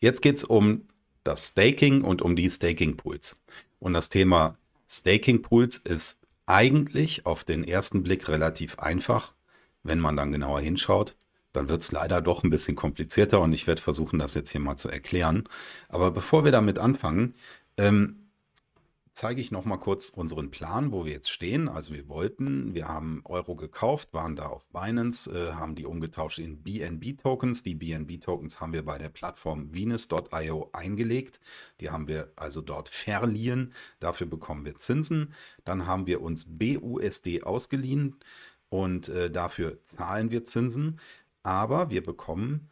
Jetzt geht es um das Staking und um die Staking Pools. Und das Thema Staking Pools ist eigentlich auf den ersten Blick relativ einfach. Wenn man dann genauer hinschaut, dann wird es leider doch ein bisschen komplizierter und ich werde versuchen, das jetzt hier mal zu erklären. Aber bevor wir damit anfangen, ähm, zeige ich noch mal kurz unseren Plan, wo wir jetzt stehen. Also wir wollten, wir haben Euro gekauft, waren da auf Binance, äh, haben die umgetauscht in BNB-Tokens. Die BNB-Tokens haben wir bei der Plattform Venus.io eingelegt. Die haben wir also dort verliehen. Dafür bekommen wir Zinsen. Dann haben wir uns BUSD ausgeliehen und äh, dafür zahlen wir Zinsen. Aber wir bekommen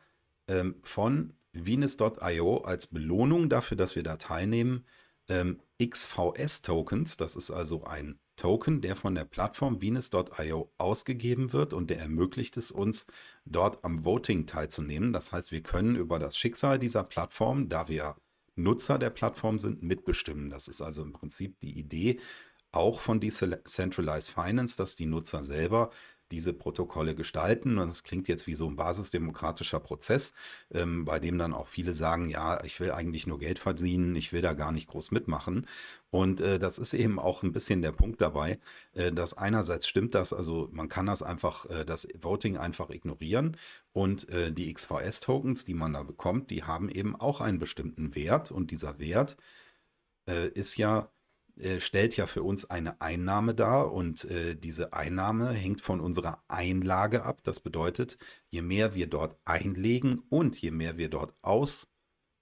ähm, von Venus.io als Belohnung dafür, dass wir da teilnehmen, ähm, XVS-Tokens. Das ist also ein Token, der von der Plattform Venus.io ausgegeben wird und der ermöglicht es uns, dort am Voting teilzunehmen. Das heißt, wir können über das Schicksal dieser Plattform, da wir Nutzer der Plattform sind, mitbestimmen. Das ist also im Prinzip die Idee auch von Decentralized Finance, dass die Nutzer selber diese Protokolle gestalten. Und das klingt jetzt wie so ein basisdemokratischer Prozess, ähm, bei dem dann auch viele sagen, ja, ich will eigentlich nur Geld verdienen, ich will da gar nicht groß mitmachen. Und äh, das ist eben auch ein bisschen der Punkt dabei, äh, dass einerseits stimmt das, also man kann das einfach, äh, das Voting einfach ignorieren und äh, die XVS-Tokens, die man da bekommt, die haben eben auch einen bestimmten Wert und dieser Wert äh, ist ja äh, stellt ja für uns eine Einnahme dar und äh, diese Einnahme hängt von unserer Einlage ab. Das bedeutet, je mehr wir dort einlegen und je mehr wir dort aus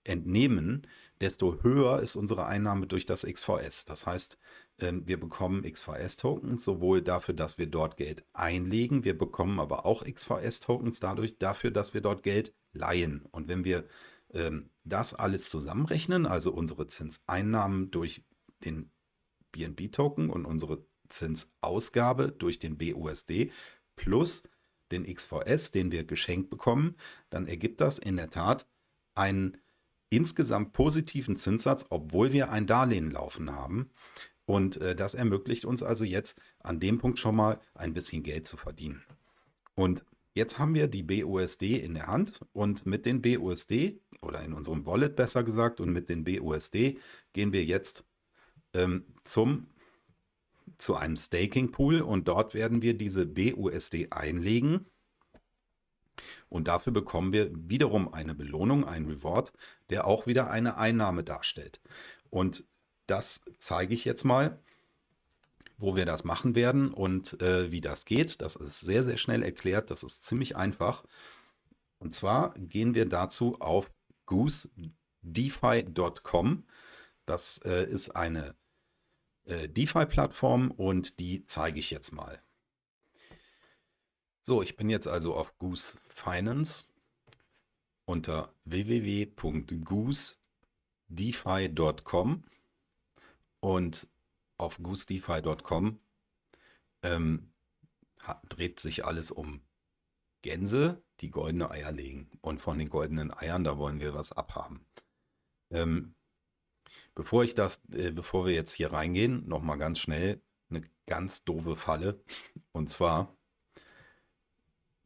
entnehmen, desto höher ist unsere Einnahme durch das XVS. Das heißt, ähm, wir bekommen XVS-Tokens sowohl dafür, dass wir dort Geld einlegen, wir bekommen aber auch XVS-Tokens dadurch dafür, dass wir dort Geld leihen. Und wenn wir ähm, das alles zusammenrechnen, also unsere Zinseinnahmen durch den BNB-Token und unsere Zinsausgabe durch den BUSD plus den XVS, den wir geschenkt bekommen, dann ergibt das in der Tat einen insgesamt positiven Zinssatz, obwohl wir ein Darlehen laufen haben. Und äh, das ermöglicht uns also jetzt an dem Punkt schon mal ein bisschen Geld zu verdienen. Und jetzt haben wir die BUSD in der Hand und mit den BUSD oder in unserem Wallet besser gesagt und mit den BUSD gehen wir jetzt ähm, zum, zu einem Staking Pool und dort werden wir diese BUSD einlegen. Und dafür bekommen wir wiederum eine Belohnung, ein Reward, der auch wieder eine Einnahme darstellt. Und das zeige ich jetzt mal, wo wir das machen werden und äh, wie das geht. Das ist sehr, sehr schnell erklärt. Das ist ziemlich einfach. Und zwar gehen wir dazu auf goosedefi.com. Das äh, ist eine äh, DeFi-Plattform und die zeige ich jetzt mal. So, ich bin jetzt also auf Goose Finance unter www.goosedefi.com und auf goosedefi.com ähm, dreht sich alles um Gänse, die goldene Eier legen. Und von den goldenen Eiern, da wollen wir was abhaben. Ähm, Bevor ich das, äh, bevor wir jetzt hier reingehen, nochmal ganz schnell eine ganz doofe Falle. Und zwar,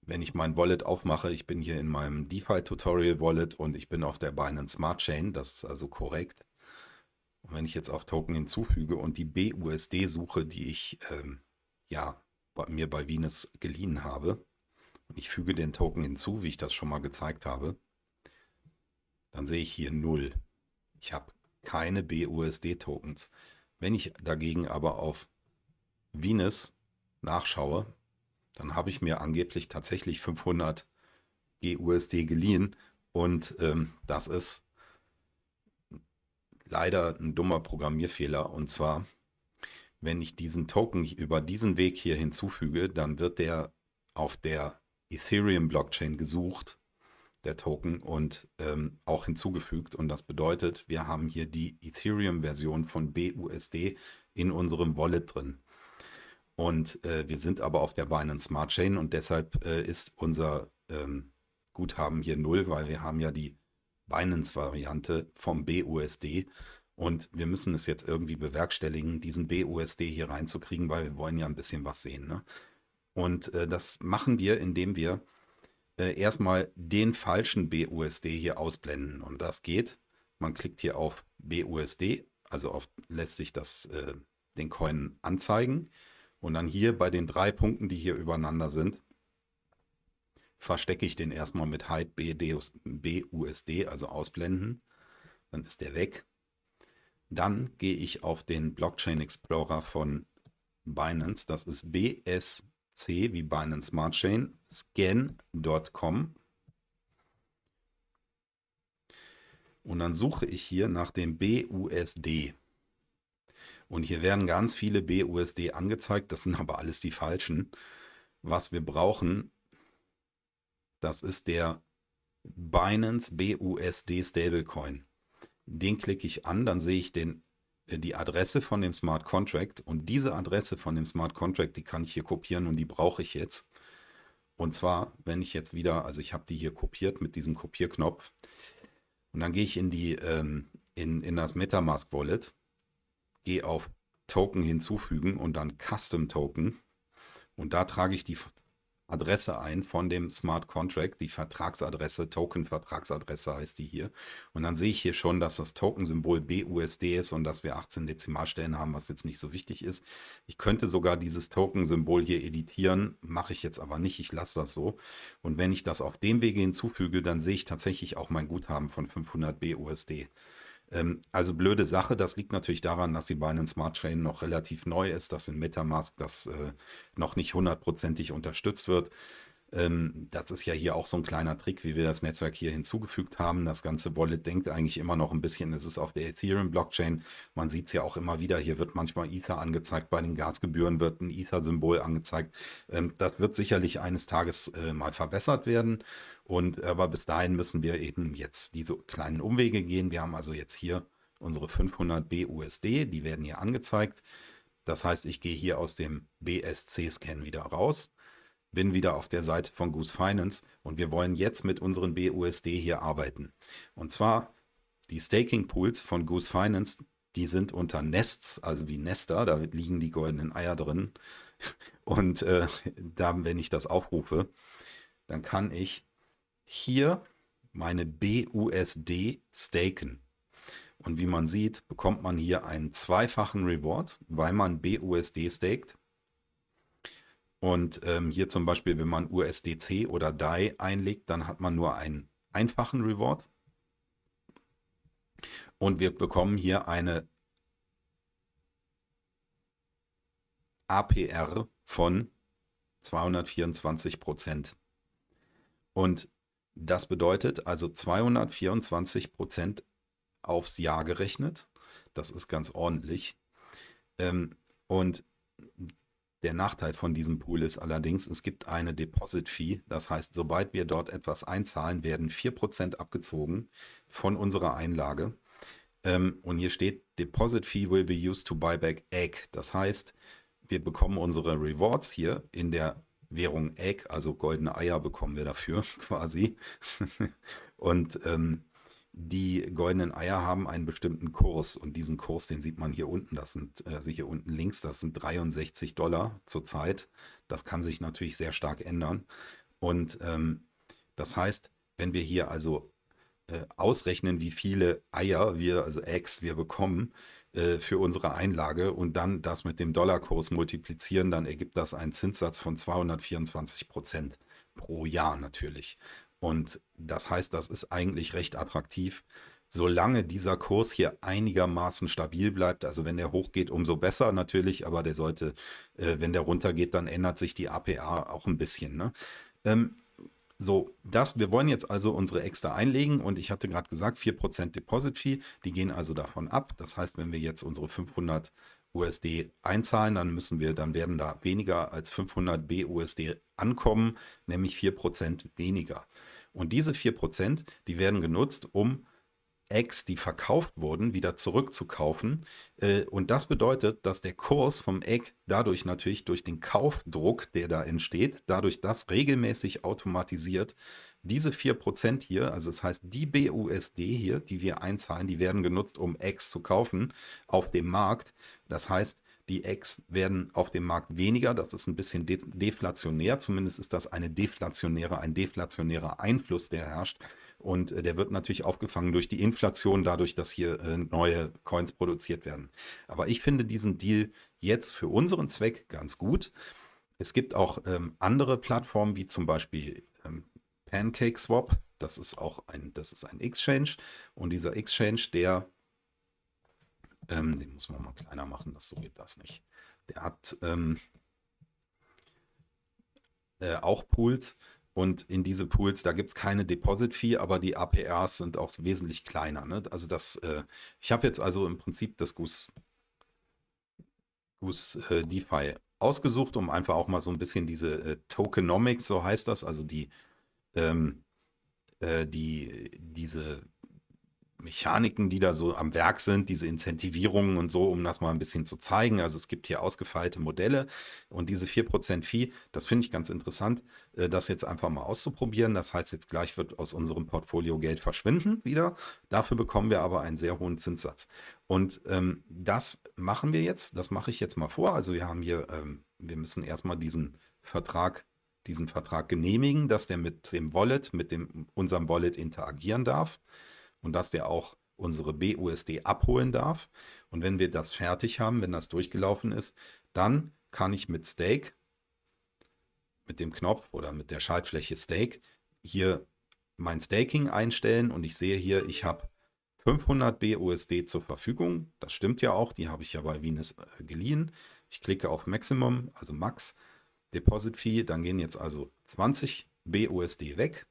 wenn ich mein Wallet aufmache, ich bin hier in meinem DeFi-Tutorial Wallet und ich bin auf der Binance Smart Chain, das ist also korrekt. Und wenn ich jetzt auf Token hinzufüge und die BUSD suche, die ich ähm, ja bei mir bei Venus geliehen habe, und ich füge den Token hinzu, wie ich das schon mal gezeigt habe, dann sehe ich hier 0. Ich habe keine BUSD-Tokens. Wenn ich dagegen aber auf Venus nachschaue, dann habe ich mir angeblich tatsächlich 500 GUSD geliehen und ähm, das ist leider ein dummer Programmierfehler und zwar, wenn ich diesen Token über diesen Weg hier hinzufüge, dann wird der auf der Ethereum Blockchain gesucht der Token und ähm, auch hinzugefügt. Und das bedeutet, wir haben hier die Ethereum-Version von BUSD in unserem Wallet drin. Und äh, wir sind aber auf der Binance Smart Chain und deshalb äh, ist unser ähm, Guthaben hier null, weil wir haben ja die Binance-Variante vom BUSD. Und wir müssen es jetzt irgendwie bewerkstelligen, diesen BUSD hier reinzukriegen, weil wir wollen ja ein bisschen was sehen. Ne? Und äh, das machen wir, indem wir äh, erstmal den falschen BUSD hier ausblenden. Und das geht. Man klickt hier auf BUSD, also auf, lässt sich das, äh, den Coin anzeigen. Und dann hier bei den drei Punkten, die hier übereinander sind, verstecke ich den erstmal mit Hide BUSD, also ausblenden. Dann ist der weg. Dann gehe ich auf den Blockchain Explorer von Binance. Das ist BSC wie Binance Smart Chain, scan.com. Und dann suche ich hier nach dem BUSD. Und hier werden ganz viele BUSD angezeigt, das sind aber alles die falschen. Was wir brauchen, das ist der Binance BUSD Stablecoin. Den klicke ich an, dann sehe ich den, die Adresse von dem Smart Contract. Und diese Adresse von dem Smart Contract, die kann ich hier kopieren und die brauche ich jetzt. Und zwar, wenn ich jetzt wieder, also ich habe die hier kopiert mit diesem Kopierknopf. Und dann gehe ich in die ähm, in, in das Metamask Wallet, gehe auf Token hinzufügen und dann Custom Token. Und da trage ich die Adresse ein von dem Smart Contract, die Vertragsadresse, Token-Vertragsadresse heißt die hier. Und dann sehe ich hier schon, dass das Token-Symbol BUSD ist und dass wir 18 Dezimalstellen haben, was jetzt nicht so wichtig ist. Ich könnte sogar dieses Token-Symbol hier editieren, mache ich jetzt aber nicht, ich lasse das so. Und wenn ich das auf dem Wege hinzufüge, dann sehe ich tatsächlich auch mein Guthaben von 500 BUSD. Ähm, also blöde Sache, das liegt natürlich daran, dass die Binance Smart Chain noch relativ neu ist, dass in Metamask das äh, noch nicht hundertprozentig unterstützt wird. Ähm, das ist ja hier auch so ein kleiner Trick, wie wir das Netzwerk hier hinzugefügt haben. Das ganze Wallet denkt eigentlich immer noch ein bisschen, es ist auf der Ethereum-Blockchain. Man sieht es ja auch immer wieder, hier wird manchmal Ether angezeigt, bei den Gasgebühren wird ein Ether-Symbol angezeigt. Ähm, das wird sicherlich eines Tages äh, mal verbessert werden. Und aber bis dahin müssen wir eben jetzt diese kleinen Umwege gehen. Wir haben also jetzt hier unsere 500 BUSD, die werden hier angezeigt. Das heißt, ich gehe hier aus dem BSC-Scan wieder raus bin wieder auf der Seite von Goose Finance und wir wollen jetzt mit unseren BUSD hier arbeiten. Und zwar die Staking Pools von Goose Finance, die sind unter Nests, also wie Nester, da liegen die goldenen Eier drin. Und äh, da, wenn ich das aufrufe, dann kann ich hier meine BUSD staken. Und wie man sieht, bekommt man hier einen zweifachen Reward, weil man BUSD staked. Und ähm, hier zum Beispiel, wenn man USDC oder DAI einlegt, dann hat man nur einen einfachen Reward. Und wir bekommen hier eine APR von 224 Prozent. Und das bedeutet also 224 Prozent aufs Jahr gerechnet. Das ist ganz ordentlich. Ähm, und der Nachteil von diesem Pool ist allerdings, es gibt eine Deposit Fee. Das heißt, sobald wir dort etwas einzahlen, werden 4% abgezogen von unserer Einlage. Ähm, und hier steht, Deposit Fee will be used to buy back Egg. Das heißt, wir bekommen unsere Rewards hier in der Währung Egg, also goldene Eier bekommen wir dafür quasi. und ähm, die goldenen Eier haben einen bestimmten Kurs und diesen Kurs, den sieht man hier unten, das sind, also hier unten links, das sind 63 Dollar zurzeit. Das kann sich natürlich sehr stark ändern. Und ähm, das heißt, wenn wir hier also äh, ausrechnen, wie viele Eier wir, also Eggs wir bekommen äh, für unsere Einlage und dann das mit dem Dollarkurs multiplizieren, dann ergibt das einen Zinssatz von 224 Prozent pro Jahr natürlich. Und das heißt, das ist eigentlich recht attraktiv, solange dieser Kurs hier einigermaßen stabil bleibt. Also wenn der hochgeht, umso besser natürlich, aber der sollte, äh, wenn der runtergeht, dann ändert sich die APA auch ein bisschen. Ne? Ähm, so, das, wir wollen jetzt also unsere extra einlegen und ich hatte gerade gesagt, 4% Deposit Fee, die gehen also davon ab. Das heißt, wenn wir jetzt unsere 500 USD einzahlen, dann müssen wir, dann werden da weniger als 500 BUSD ankommen, nämlich 4% weniger. Und diese 4%, die werden genutzt, um Eggs, die verkauft wurden, wieder zurückzukaufen. Äh, und das bedeutet, dass der Kurs vom Egg dadurch natürlich durch den Kaufdruck, der da entsteht, dadurch das regelmäßig automatisiert, diese 4% hier, also das heißt die BUSD hier, die wir einzahlen, die werden genutzt, um Eggs zu kaufen auf dem Markt. Das heißt, Die Eggs werden auf dem Markt weniger. Das ist ein bisschen de deflationär. Zumindest ist das eine deflationäre, ein deflationärer Einfluss, der herrscht. Und äh, der wird natürlich aufgefangen durch die Inflation, dadurch, dass hier äh, neue Coins produziert werden. Aber ich finde diesen Deal jetzt für unseren Zweck ganz gut. Es gibt auch ähm, andere Plattformen, wie zum Beispiel ähm, PancakeSwap. Das ist auch ein, das ist ein Exchange. Und dieser Exchange, der, ähm, den muss man mal kleiner machen, das so geht das nicht. Der hat ähm, äh, auch Pools. Und in diese Pools, da gibt es keine Deposit-Fee, aber die APRs sind auch wesentlich kleiner. Ne? Also das, äh, ich habe jetzt also im Prinzip das Goose, Goose äh, DeFi ausgesucht, um einfach auch mal so ein bisschen diese äh, Tokenomics, so heißt das, also die, ähm, äh, die, diese Mechaniken, die da so am Werk sind, diese Incentivierungen und so, um das mal ein bisschen zu zeigen. Also es gibt hier ausgefeilte Modelle und diese 4% Fee, das finde ich ganz interessant, äh, das jetzt einfach mal auszuprobieren. Das heißt, jetzt gleich wird aus unserem Portfolio Geld verschwinden wieder. Dafür bekommen wir aber einen sehr hohen Zinssatz. Und ähm, das machen wir jetzt, das mache ich jetzt mal vor. Also wir haben hier, ähm, wir müssen erstmal diesen Vertrag diesen Vertrag genehmigen, dass der mit dem Wallet, mit dem, unserem Wallet interagieren darf und dass der auch unsere BUSD abholen darf. Und wenn wir das fertig haben, wenn das durchgelaufen ist, dann kann ich mit Stake, mit dem Knopf oder mit der Schaltfläche Stake, hier mein Staking einstellen und ich sehe hier, ich habe 500 BUSD zur Verfügung. Das stimmt ja auch, die habe ich ja bei Venus äh, geliehen. Ich klicke auf Maximum, also Max, Deposit Fee, dann gehen jetzt also 20 BUSD weg.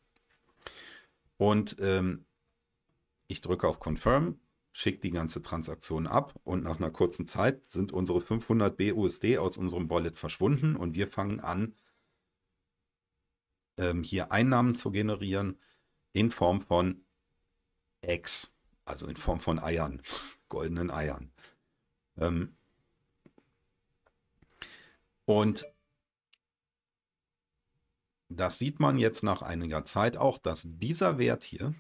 Und ähm, ich drücke auf Confirm, schicke die ganze Transaktion ab und nach einer kurzen Zeit sind unsere 500 BUSD aus unserem Wallet verschwunden und wir fangen an, ähm, hier Einnahmen zu generieren in Form von X, also in Form von Eiern, goldenen Eiern. Ähm, und das sieht man jetzt nach einiger Zeit auch, dass dieser Wert hier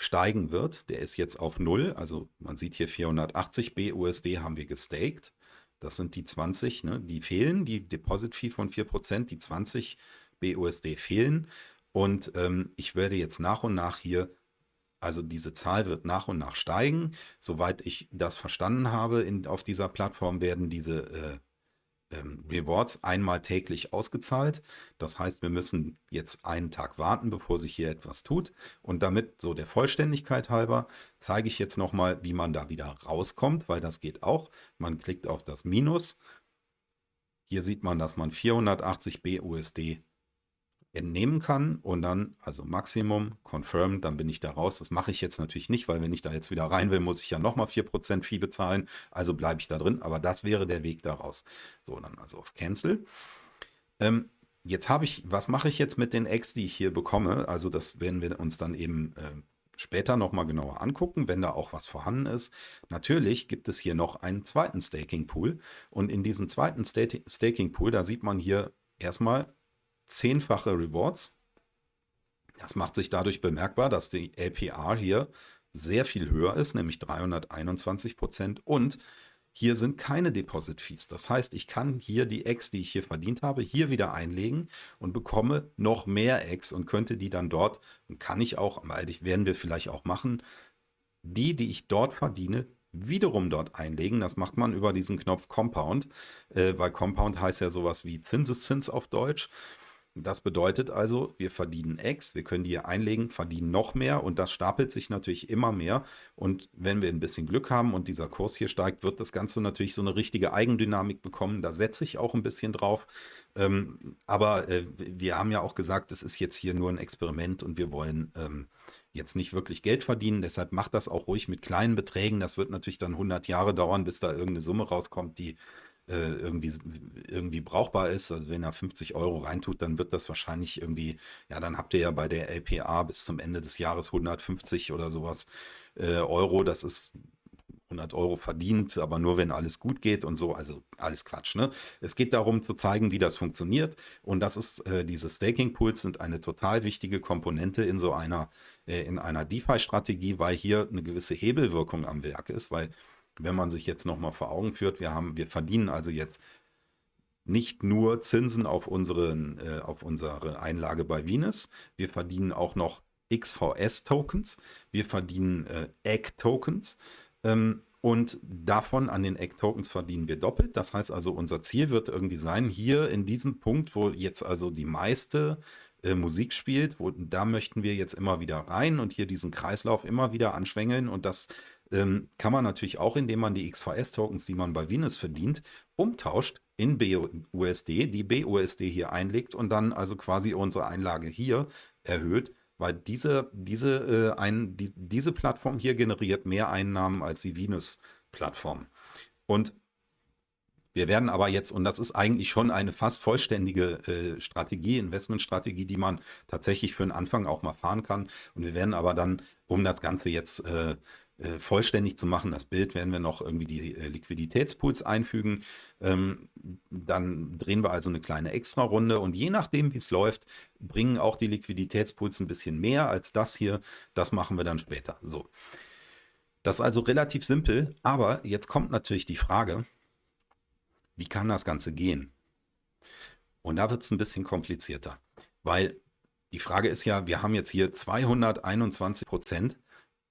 steigen wird. Der ist jetzt auf 0, also man sieht hier 480 BUSD haben wir gestaked. Das sind die 20, ne? die fehlen, die Deposit-Fee von 4%, die 20 BUSD fehlen. Und ähm, ich werde jetzt nach und nach hier, also diese Zahl wird nach und nach steigen. Soweit ich das verstanden habe, in, auf dieser Plattform werden diese äh, ähm, Rewards einmal täglich ausgezahlt. Das heißt, wir müssen jetzt einen Tag warten, bevor sich hier etwas tut. Und damit so der Vollständigkeit halber zeige ich jetzt nochmal, wie man da wieder rauskommt, weil das geht auch. Man klickt auf das Minus. Hier sieht man, dass man 480 BUSD entnehmen kann und dann, also Maximum, Confirm, dann bin ich da raus. Das mache ich jetzt natürlich nicht, weil wenn ich da jetzt wieder rein will, muss ich ja nochmal 4% Fee bezahlen. Also bleibe ich da drin, aber das wäre der Weg da raus. So, dann also auf Cancel. Ähm, jetzt habe ich, was mache ich jetzt mit den Eggs, die ich hier bekomme? Also das werden wir uns dann eben äh, später nochmal genauer angucken, wenn da auch was vorhanden ist. Natürlich gibt es hier noch einen zweiten Staking Pool und in diesem zweiten Staking Pool, da sieht man hier erstmal zehnfache Rewards. Das macht sich dadurch bemerkbar, dass die APR hier sehr viel höher ist, nämlich 321 Prozent. Und hier sind keine Deposit Fees. Das heißt, ich kann hier die X, die ich hier verdient habe, hier wieder einlegen und bekomme noch mehr X und könnte die dann dort, und kann ich auch, weil ich werden wir vielleicht auch machen, die, die ich dort verdiene, wiederum dort einlegen. Das macht man über diesen Knopf Compound, äh, weil Compound heißt ja sowas wie Zinseszins auf Deutsch. Das bedeutet also, wir verdienen X, wir können die hier einlegen, verdienen noch mehr und das stapelt sich natürlich immer mehr. Und wenn wir ein bisschen Glück haben und dieser Kurs hier steigt, wird das Ganze natürlich so eine richtige Eigendynamik bekommen. Da setze ich auch ein bisschen drauf. Ähm, aber äh, wir haben ja auch gesagt, es ist jetzt hier nur ein Experiment und wir wollen ähm, jetzt nicht wirklich Geld verdienen. Deshalb macht das auch ruhig mit kleinen Beträgen. Das wird natürlich dann 100 Jahre dauern, bis da irgendeine Summe rauskommt, die äh, irgendwie, irgendwie brauchbar ist. Also wenn er 50 Euro reintut, dann wird das wahrscheinlich irgendwie, ja, dann habt ihr ja bei der LPA bis zum Ende des Jahres 150 oder sowas äh, Euro. Das ist 100 Euro verdient, aber nur wenn alles gut geht und so, also alles Quatsch. Ne? Es geht darum zu zeigen, wie das funktioniert und das ist, äh, diese Staking Pools sind eine total wichtige Komponente in so einer, äh, in einer DeFi-Strategie, weil hier eine gewisse Hebelwirkung am Werk ist, weil wenn man sich jetzt nochmal vor Augen führt, wir haben, wir verdienen also jetzt nicht nur Zinsen auf, unseren, äh, auf unsere Einlage bei Venus, wir verdienen auch noch XVS-Tokens, wir verdienen äh, Egg-Tokens ähm, und davon an den Egg-Tokens verdienen wir doppelt. Das heißt also, unser Ziel wird irgendwie sein, hier in diesem Punkt, wo jetzt also die meiste äh, Musik spielt, wo, da möchten wir jetzt immer wieder rein und hier diesen Kreislauf immer wieder anschwängeln und das ähm, kann man natürlich auch, indem man die XVS-Tokens, die man bei Venus verdient, umtauscht in BUSD, die BUSD hier einlegt und dann also quasi unsere Einlage hier erhöht, weil diese, diese, äh, ein, die, diese Plattform hier generiert mehr Einnahmen als die Venus-Plattform. Und wir werden aber jetzt, und das ist eigentlich schon eine fast vollständige äh, Strategie, Investmentstrategie, die man tatsächlich für den Anfang auch mal fahren kann. Und wir werden aber dann, um das Ganze jetzt äh, äh, vollständig zu machen, das Bild, werden wir noch irgendwie die äh, Liquiditätspools einfügen. Ähm, dann drehen wir also eine kleine Extra-Runde und je nachdem, wie es läuft, bringen auch die Liquiditätspools ein bisschen mehr als das hier. Das machen wir dann später. So. Das ist also relativ simpel, aber jetzt kommt natürlich die Frage, wie kann das Ganze gehen? Und da wird es ein bisschen komplizierter, weil die Frage ist ja, wir haben jetzt hier 221 Prozent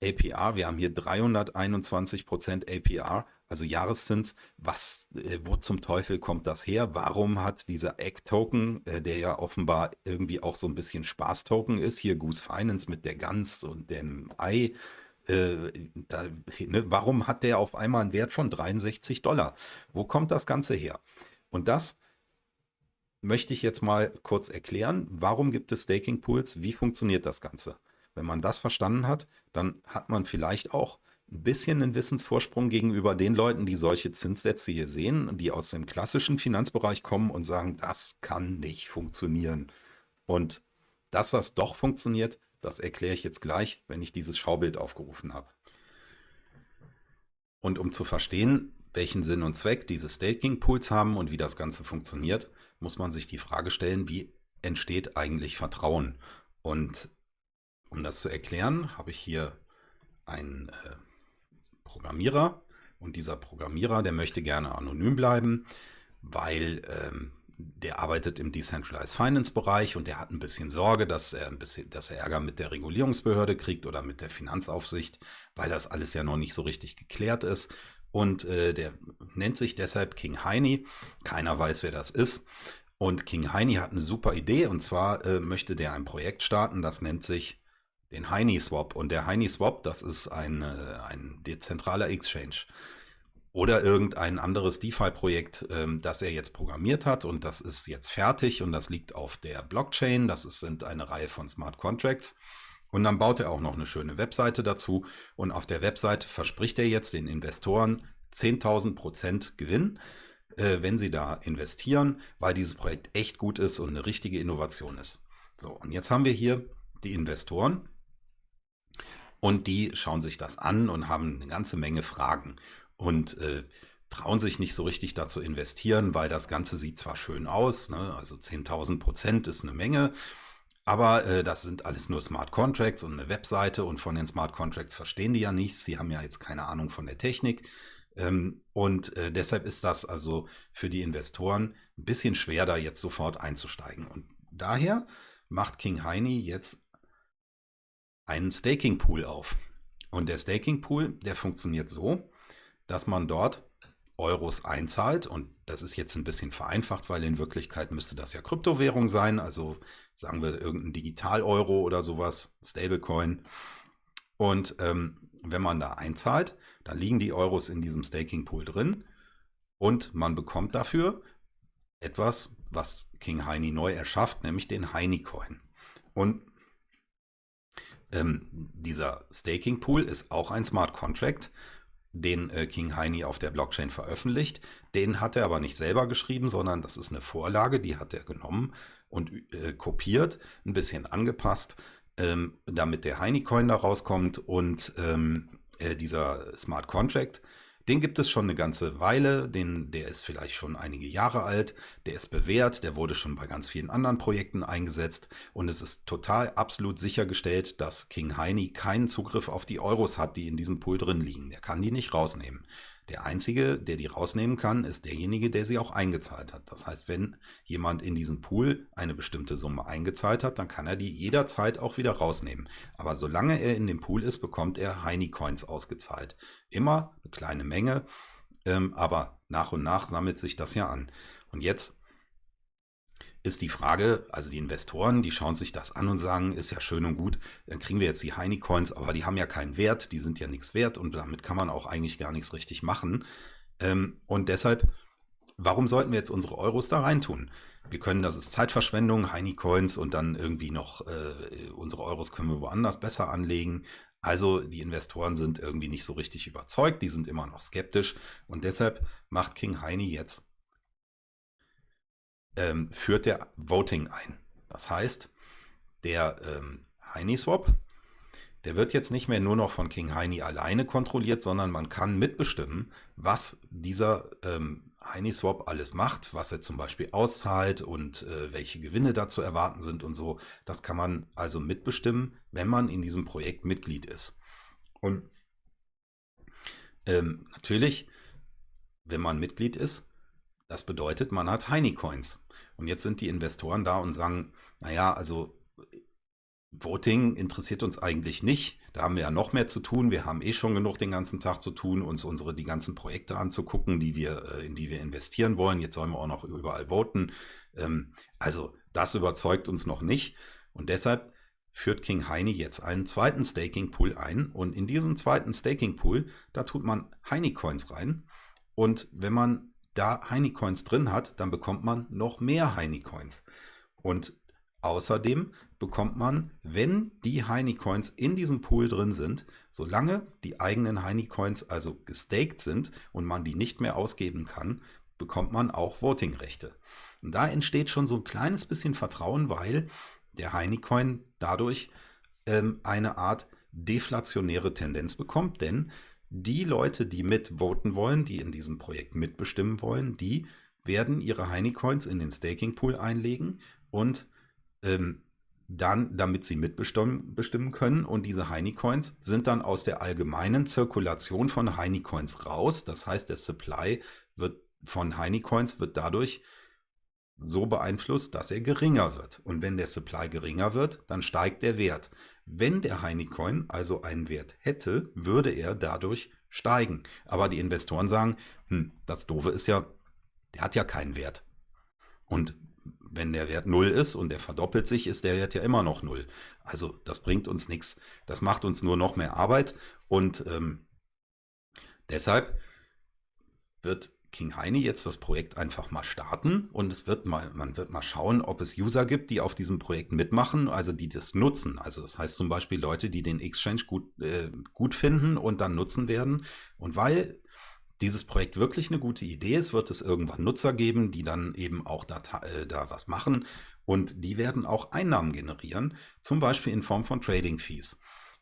APR. Wir haben hier 321% APR, also Jahreszins. Was, äh, wo zum Teufel kommt das her? Warum hat dieser Egg-Token, äh, der ja offenbar irgendwie auch so ein bisschen Spaß-Token ist, hier Goose Finance mit der Gans und dem Ei, äh, da, ne, warum hat der auf einmal einen Wert von 63 Dollar? Wo kommt das Ganze her? Und das möchte ich jetzt mal kurz erklären. Warum gibt es Staking Pools? Wie funktioniert das Ganze? Wenn man das verstanden hat, dann hat man vielleicht auch ein bisschen einen Wissensvorsprung gegenüber den Leuten, die solche Zinssätze hier sehen, die aus dem klassischen Finanzbereich kommen und sagen, das kann nicht funktionieren. Und dass das doch funktioniert, das erkläre ich jetzt gleich, wenn ich dieses Schaubild aufgerufen habe. Und um zu verstehen, welchen Sinn und Zweck diese Staking Pools haben und wie das Ganze funktioniert, muss man sich die Frage stellen, wie entsteht eigentlich Vertrauen? Und um das zu erklären, habe ich hier einen äh, Programmierer und dieser Programmierer, der möchte gerne anonym bleiben, weil ähm, der arbeitet im Decentralized Finance Bereich und der hat ein bisschen Sorge, dass er ein bisschen, dass er Ärger mit der Regulierungsbehörde kriegt oder mit der Finanzaufsicht, weil das alles ja noch nicht so richtig geklärt ist. Und äh, der nennt sich deshalb King Heini. Keiner weiß, wer das ist. Und King Heini hat eine super Idee und zwar äh, möchte der ein Projekt starten, das nennt sich den Heini Swap. Und der Heini Swap, das ist ein, äh, ein dezentraler Exchange. Oder irgendein anderes DeFi-Projekt, ähm, das er jetzt programmiert hat und das ist jetzt fertig und das liegt auf der Blockchain. Das ist, sind eine Reihe von Smart Contracts. Und dann baut er auch noch eine schöne Webseite dazu. Und auf der Webseite verspricht er jetzt den Investoren 10.000 Prozent Gewinn, äh, wenn sie da investieren, weil dieses Projekt echt gut ist und eine richtige Innovation ist. So, und jetzt haben wir hier die Investoren. Und die schauen sich das an und haben eine ganze Menge Fragen und äh, trauen sich nicht so richtig dazu investieren, weil das Ganze sieht zwar schön aus, ne? also 10.000 Prozent ist eine Menge, aber äh, das sind alles nur Smart Contracts und eine Webseite und von den Smart Contracts verstehen die ja nichts. Sie haben ja jetzt keine Ahnung von der Technik. Ähm, und äh, deshalb ist das also für die Investoren ein bisschen schwer, da jetzt sofort einzusteigen. Und daher macht King Heini jetzt einen Staking Pool auf. Und der Staking Pool, der funktioniert so, dass man dort Euros einzahlt und das ist jetzt ein bisschen vereinfacht, weil in Wirklichkeit müsste das ja Kryptowährung sein, also sagen wir irgendein Digital-Euro oder sowas, Stablecoin. Und ähm, wenn man da einzahlt, dann liegen die Euros in diesem Staking Pool drin und man bekommt dafür etwas, was King Heini neu erschafft, nämlich den Heini Coin. Und ähm, dieser Staking Pool ist auch ein Smart Contract den äh, King Heini auf der Blockchain veröffentlicht. Den hat er aber nicht selber geschrieben, sondern das ist eine Vorlage, die hat er genommen und äh, kopiert, ein bisschen angepasst, ähm, damit der Heini-Coin da rauskommt und ähm, äh, dieser Smart Contract den gibt es schon eine ganze Weile, den, der ist vielleicht schon einige Jahre alt, der ist bewährt, der wurde schon bei ganz vielen anderen Projekten eingesetzt und es ist total absolut sichergestellt, dass King Heini keinen Zugriff auf die Euros hat, die in diesem Pool drin liegen. Der kann die nicht rausnehmen. Der Einzige, der die rausnehmen kann, ist derjenige, der sie auch eingezahlt hat. Das heißt, wenn jemand in diesen Pool eine bestimmte Summe eingezahlt hat, dann kann er die jederzeit auch wieder rausnehmen. Aber solange er in dem Pool ist, bekommt er Heini Coins ausgezahlt. Immer eine kleine Menge, ähm, aber nach und nach sammelt sich das ja an. Und jetzt ist die Frage, also die Investoren, die schauen sich das an und sagen, ist ja schön und gut, dann kriegen wir jetzt die Heini Coins, aber die haben ja keinen Wert, die sind ja nichts wert und damit kann man auch eigentlich gar nichts richtig machen. Ähm, und deshalb, warum sollten wir jetzt unsere Euros da reintun? Wir können, das ist Zeitverschwendung, Heini Coins und dann irgendwie noch äh, unsere Euros können wir woanders besser anlegen. Also die Investoren sind irgendwie nicht so richtig überzeugt, die sind immer noch skeptisch und deshalb macht King Heini jetzt ähm, führt der Voting ein. Das heißt, der ähm, Heini-Swap, der wird jetzt nicht mehr nur noch von King Heini alleine kontrolliert, sondern man kann mitbestimmen, was dieser ähm, Heini-Swap alles macht, was er zum Beispiel auszahlt und äh, welche Gewinne da zu erwarten sind und so. Das kann man also mitbestimmen, wenn man in diesem Projekt Mitglied ist. Und ähm, natürlich, wenn man Mitglied ist, das bedeutet, man hat Heini-Coins. Und jetzt sind die Investoren da und sagen, naja, also Voting interessiert uns eigentlich nicht. Da haben wir ja noch mehr zu tun. Wir haben eh schon genug den ganzen Tag zu tun, uns unsere die ganzen Projekte anzugucken, die wir, äh, in die wir investieren wollen. Jetzt sollen wir auch noch überall voten. Ähm, also das überzeugt uns noch nicht. Und deshalb führt King Heini jetzt einen zweiten Staking Pool ein. Und in diesem zweiten Staking Pool, da tut man Heini Coins rein. Und wenn man da Heini-Coins drin hat, dann bekommt man noch mehr Heini-Coins. Und außerdem bekommt man, wenn die Heini-Coins in diesem Pool drin sind, solange die eigenen Heini-Coins also gestaked sind und man die nicht mehr ausgeben kann, bekommt man auch Voting-Rechte. Und da entsteht schon so ein kleines bisschen Vertrauen, weil der Heini-Coin dadurch ähm, eine Art deflationäre Tendenz bekommt, denn die Leute, die mitvoten wollen, die in diesem Projekt mitbestimmen wollen, die werden ihre Heini-Coins in den Staking-Pool einlegen und ähm, dann, damit sie mitbestimmen können. Und diese Heini-Coins sind dann aus der allgemeinen Zirkulation von Heini-Coins raus. Das heißt, der Supply wird von Heini-Coins wird dadurch so beeinflusst, dass er geringer wird. Und wenn der Supply geringer wird, dann steigt der Wert. Wenn der Heini-Coin also einen Wert hätte, würde er dadurch steigen. Aber die Investoren sagen, hm, das Doofe ist ja, der hat ja keinen Wert. Und wenn der Wert 0 ist und er verdoppelt sich, ist der Wert ja immer noch 0. Also das bringt uns nichts. Das macht uns nur noch mehr Arbeit und ähm, deshalb wird King Heini jetzt das Projekt einfach mal starten und es wird mal, man wird mal schauen, ob es User gibt, die auf diesem Projekt mitmachen, also die das nutzen. Also das heißt zum Beispiel Leute, die den Exchange gut, äh, gut finden und dann nutzen werden. Und weil dieses Projekt wirklich eine gute Idee ist, wird es irgendwann Nutzer geben, die dann eben auch da, äh, da was machen und die werden auch Einnahmen generieren, zum Beispiel in Form von Trading Fees.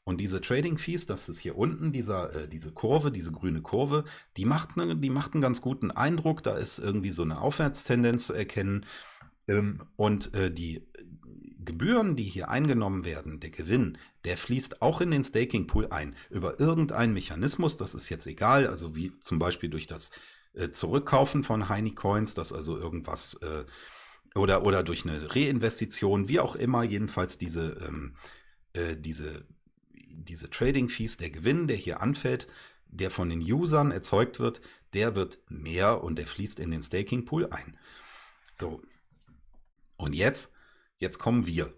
Und diese Trading Fees, das ist hier unten, dieser, äh, diese Kurve, diese grüne Kurve, die macht, ne, die macht einen ganz guten Eindruck. Da ist irgendwie so eine Aufwärtstendenz zu erkennen. Ähm, und äh, die Gebühren, die hier eingenommen werden, der Gewinn, der fließt auch in den Staking Pool ein. Über irgendeinen Mechanismus, das ist jetzt egal, also wie zum Beispiel durch das äh, Zurückkaufen von Heini Coins, dass also irgendwas äh, oder, oder durch eine Reinvestition, wie auch immer, jedenfalls diese, ähm, äh, diese diese Trading Fees, der Gewinn, der hier anfällt, der von den Usern erzeugt wird, der wird mehr und der fließt in den Staking Pool ein. So. Und jetzt, jetzt kommen wir.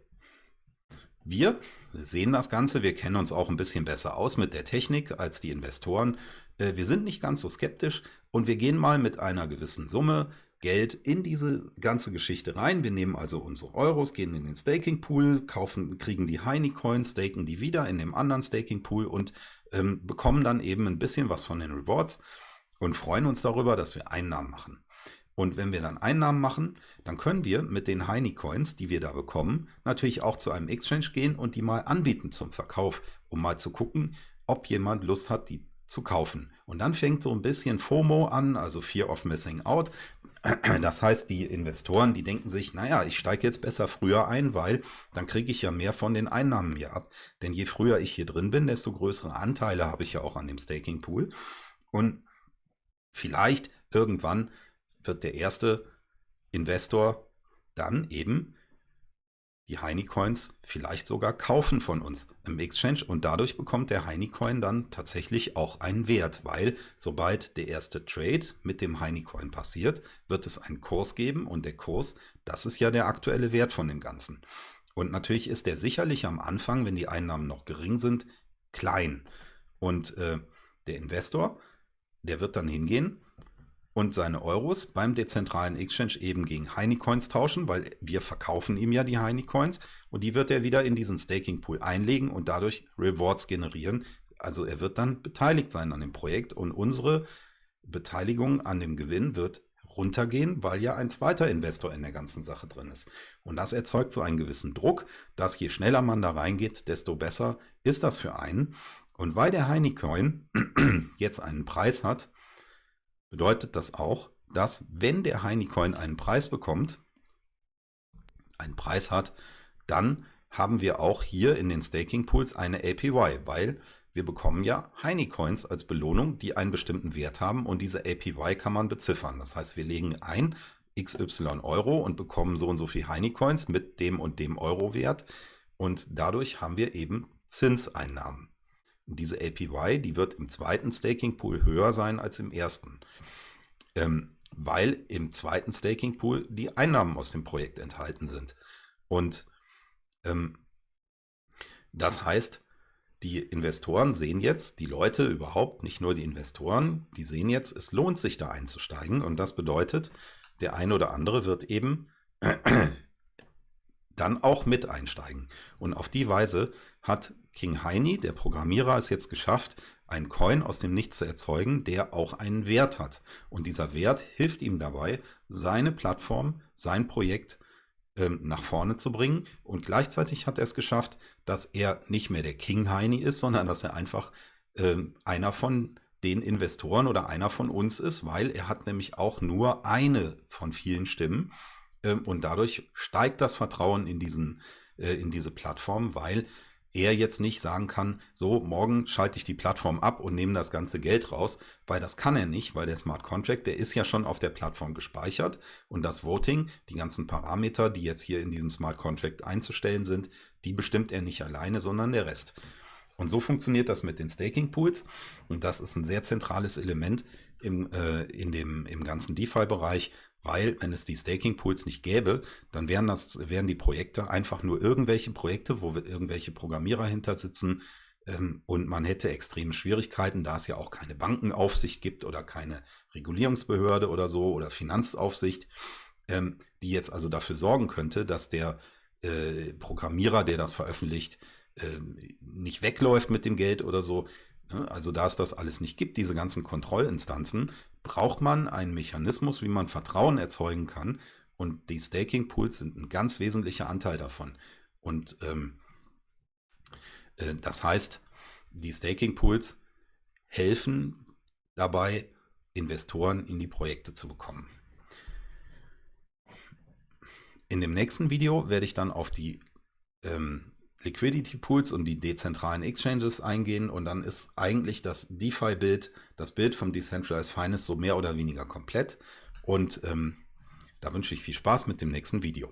Wir sehen das Ganze, wir kennen uns auch ein bisschen besser aus mit der Technik als die Investoren. Äh, wir sind nicht ganz so skeptisch und wir gehen mal mit einer gewissen Summe Geld in diese ganze Geschichte rein. Wir nehmen also unsere Euros, gehen in den Staking Pool, kaufen, kriegen die Heini Coins, staken die wieder in dem anderen Staking Pool und ähm, bekommen dann eben ein bisschen was von den Rewards und freuen uns darüber, dass wir Einnahmen machen. Und wenn wir dann Einnahmen machen, dann können wir mit den Heini Coins, die wir da bekommen, natürlich auch zu einem Exchange gehen und die mal anbieten zum Verkauf, um mal zu gucken, ob jemand Lust hat, die zu kaufen. Und dann fängt so ein bisschen FOMO an, also Fear of Missing Out. Das heißt, die Investoren, die denken sich, naja, ich steige jetzt besser früher ein, weil dann kriege ich ja mehr von den Einnahmen hier ab. Denn je früher ich hier drin bin, desto größere Anteile habe ich ja auch an dem Staking Pool. Und vielleicht irgendwann wird der erste Investor dann eben die Heini-Coins vielleicht sogar kaufen von uns im Exchange und dadurch bekommt der Heini-Coin dann tatsächlich auch einen Wert, weil sobald der erste Trade mit dem Heini-Coin passiert, wird es einen Kurs geben und der Kurs, das ist ja der aktuelle Wert von dem Ganzen. Und natürlich ist der sicherlich am Anfang, wenn die Einnahmen noch gering sind, klein. Und äh, der Investor, der wird dann hingehen und seine Euros beim dezentralen Exchange eben gegen Heini-Coins tauschen, weil wir verkaufen ihm ja die Heini-Coins und die wird er wieder in diesen Staking-Pool einlegen und dadurch Rewards generieren. Also er wird dann beteiligt sein an dem Projekt und unsere Beteiligung an dem Gewinn wird runtergehen, weil ja ein zweiter Investor in der ganzen Sache drin ist. Und das erzeugt so einen gewissen Druck, dass je schneller man da reingeht, desto besser ist das für einen. Und weil der Heini-Coin jetzt einen Preis hat, bedeutet das auch, dass wenn der Heini-Coin einen Preis bekommt, einen Preis hat, dann haben wir auch hier in den Staking Pools eine APY, weil wir bekommen ja Heini-Coins als Belohnung, die einen bestimmten Wert haben und diese APY kann man beziffern. Das heißt, wir legen ein XY Euro und bekommen so und so viel Heini-Coins mit dem und dem Euro-Wert und dadurch haben wir eben Zinseinnahmen. Und diese APY, die wird im zweiten Staking Pool höher sein als im ersten ähm, weil im zweiten Staking Pool die Einnahmen aus dem Projekt enthalten sind. Und ähm, das heißt, die Investoren sehen jetzt, die Leute überhaupt, nicht nur die Investoren, die sehen jetzt, es lohnt sich da einzusteigen. Und das bedeutet, der eine oder andere wird eben dann auch mit einsteigen. Und auf die Weise hat King Heini, der Programmierer, es jetzt geschafft, einen Coin aus dem Nichts zu erzeugen, der auch einen Wert hat. Und dieser Wert hilft ihm dabei, seine Plattform, sein Projekt ähm, nach vorne zu bringen. Und gleichzeitig hat er es geschafft, dass er nicht mehr der King Heini ist, sondern dass er einfach ähm, einer von den Investoren oder einer von uns ist, weil er hat nämlich auch nur eine von vielen Stimmen. Ähm, und dadurch steigt das Vertrauen in, diesen, äh, in diese Plattform, weil er jetzt nicht sagen kann, so, morgen schalte ich die Plattform ab und nehme das ganze Geld raus, weil das kann er nicht, weil der Smart Contract, der ist ja schon auf der Plattform gespeichert und das Voting, die ganzen Parameter, die jetzt hier in diesem Smart Contract einzustellen sind, die bestimmt er nicht alleine, sondern der Rest. Und so funktioniert das mit den Staking Pools und das ist ein sehr zentrales Element im, äh, in dem, im ganzen DeFi-Bereich, weil, wenn es die Staking Pools nicht gäbe, dann wären das, wären die Projekte einfach nur irgendwelche Projekte, wo irgendwelche Programmierer hinter sitzen, ähm, und man hätte extreme Schwierigkeiten, da es ja auch keine Bankenaufsicht gibt oder keine Regulierungsbehörde oder so oder Finanzaufsicht, ähm, die jetzt also dafür sorgen könnte, dass der äh, Programmierer, der das veröffentlicht, äh, nicht wegläuft mit dem Geld oder so. Ne? Also da es das alles nicht gibt, diese ganzen Kontrollinstanzen, braucht man einen Mechanismus, wie man Vertrauen erzeugen kann. Und die Staking Pools sind ein ganz wesentlicher Anteil davon. Und ähm, äh, das heißt, die Staking Pools helfen dabei, Investoren in die Projekte zu bekommen. In dem nächsten Video werde ich dann auf die ähm, Liquidity Pools und die dezentralen Exchanges eingehen und dann ist eigentlich das DeFi-Bild, das Bild vom Decentralized Finance so mehr oder weniger komplett und ähm, da wünsche ich viel Spaß mit dem nächsten Video.